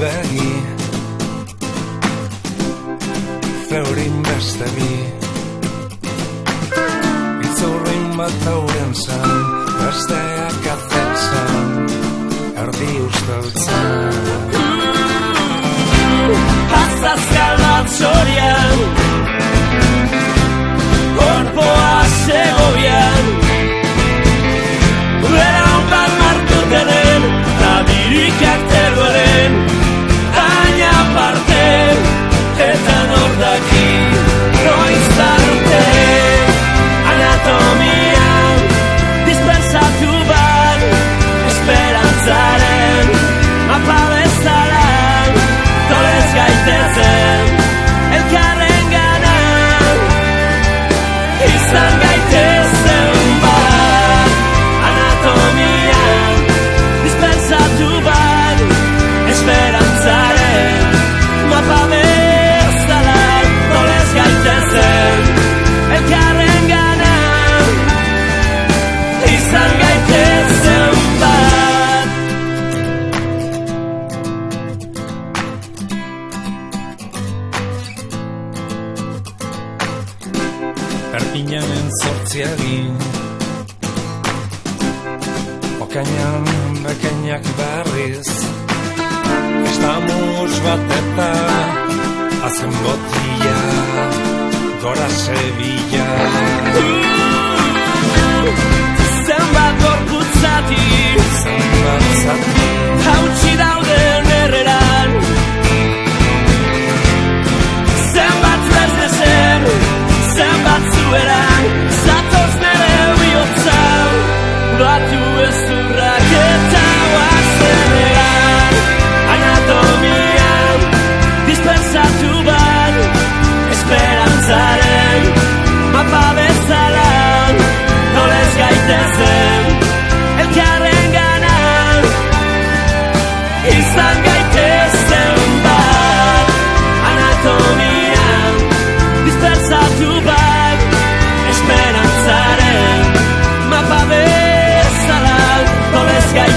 bani Zeurin beste bi Itzurrin bat aurren zan Besteak atzatzen Erdi ustautzen Erdi ustautzen zen Okainan bekainak barriz Estamos Isangaitesteunba anato mira distanza too bad esperanzare mapaversalal no es kai